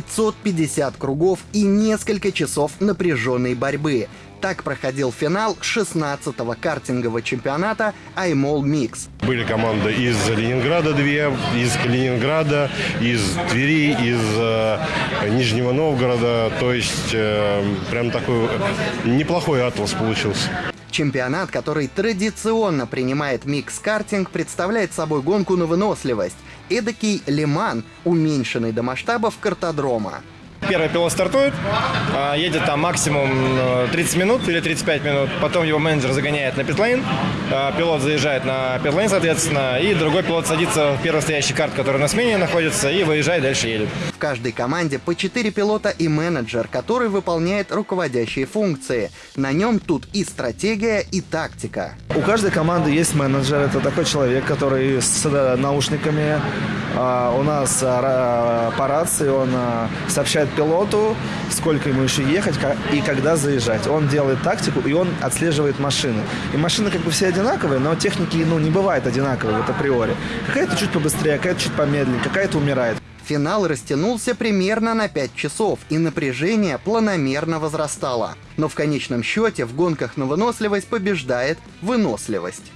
550 кругов и несколько часов напряженной борьбы. Так проходил финал 16-го картингового чемпионата iMall Mix. Были команды из Ленинграда две, из Калининграда, из Твери, из э, Нижнего Новгорода. То есть э, прям такой неплохой атлас получился. Чемпионат, который традиционно принимает микс-картинг, представляет собой гонку на выносливость. Эдакий лиман, уменьшенный до масштабов картодрома. Первый пилот стартует, а, едет там максимум 30 э, минут или 35 минут, потом его менеджер загоняет на питлейн, а, пилот заезжает на питлейн, соответственно, и другой пилот садится в первый стоящий карт, который на смене находится, и выезжает, дальше едет. В каждой команде по 4 пилота и менеджер, который выполняет руководящие функции. На нем тут и стратегия, и тактика. У каждой команды есть менеджер, это такой человек, который с э, наушниками а, у нас по рации, он сообщает пилоту, сколько ему еще ехать и когда заезжать. Он делает тактику, и он отслеживает машины. И машины как бы все одинаковые, но техники ну, не бывает одинаковой вот априори. Какая-то чуть побыстрее, какая-то чуть помедленнее, какая-то умирает. Финал растянулся примерно на 5 часов, и напряжение планомерно возрастало. Но в конечном счете в гонках на выносливость побеждает выносливость.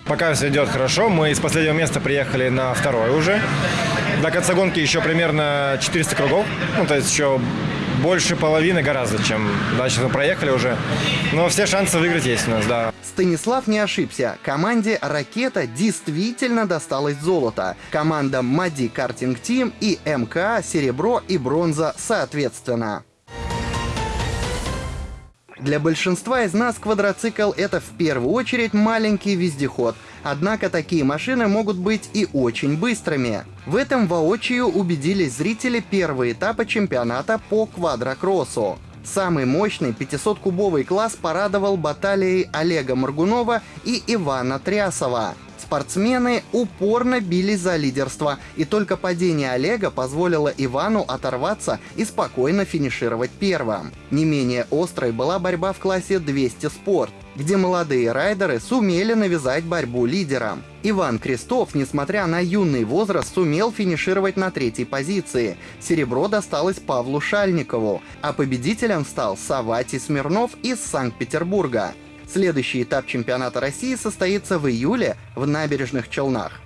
Пока все идет хорошо, мы из последнего места приехали на второй уже. До конца гонки еще примерно 400 кругов, ну то есть еще больше половины гораздо, чем дальше мы проехали уже. Но все шансы выиграть есть у нас, да. Станислав не ошибся. Команде «Ракета» действительно досталось золото. Команда «Мади Картинг Тим» и МК серебро и бронза соответственно. Для большинства из нас квадроцикл — это в первую очередь маленький вездеход. Однако такие машины могут быть и очень быстрыми. В этом воочию убедились зрители первого этапа чемпионата по квадрокроссу. Самый мощный 500-кубовый класс порадовал баталией Олега Маргунова и Ивана Трясова. Спортсмены упорно бились за лидерство, и только падение Олега позволило Ивану оторваться и спокойно финишировать первым. Не менее острой была борьба в классе 200 спорт, где молодые райдеры сумели навязать борьбу лидерам. Иван Крестов, несмотря на юный возраст, сумел финишировать на третьей позиции. Серебро досталось Павлу Шальникову, а победителем стал Савати Смирнов из Санкт-Петербурга. Следующий этап чемпионата России состоится в июле в набережных Челнах.